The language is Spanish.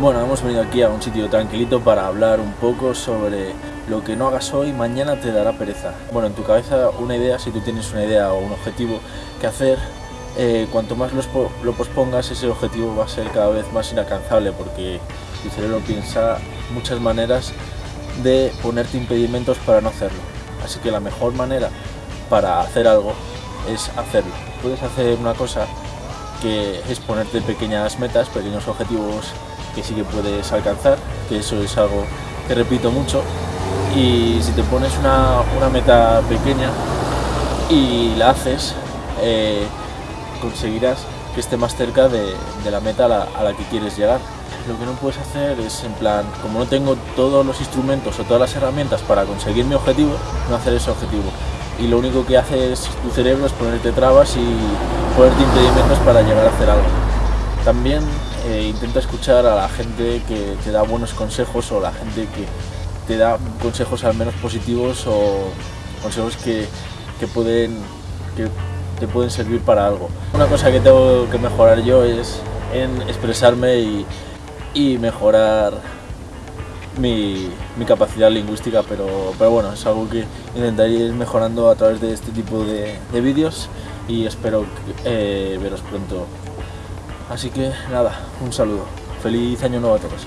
Bueno, hemos venido aquí a un sitio tranquilito para hablar un poco sobre lo que no hagas hoy, mañana te dará pereza. Bueno, en tu cabeza una idea, si tú tienes una idea o un objetivo que hacer, eh, cuanto más lo pospongas, ese objetivo va a ser cada vez más inalcanzable porque tu cerebro piensa muchas maneras de ponerte impedimentos para no hacerlo. Así que la mejor manera para hacer algo es hacerlo. Puedes hacer una cosa que es ponerte pequeñas metas, pequeños objetivos que sí que puedes alcanzar, que eso es algo que repito mucho. Y si te pones una, meta pequeña y la haces, eh, conseguirás que esté más cerca de, la meta a la, a la que quieres llegar. Lo que no puedes hacer es, en plan, como no tengo todos los instrumentos o todas las herramientas para conseguir mi objetivo, no hacer ese objetivo. Y lo único que hace es tu cerebro es ponerte trabas y ponerte impedimentos para llegar a hacer algo. También eh, intenta escuchar a la gente que te da buenos consejos o la gente que te da consejos al menos positivos o consejos que, pueden, que te pueden servir para algo. Una cosa que tengo que mejorar yo es en expresarme y, mejorar mi, capacidad lingüística, pero, pero bueno, es algo que intentaré ir mejorando a través de este tipo de, vídeos y espero eh, veros pronto Así que nada, un saludo. Feliz año nuevo a todos.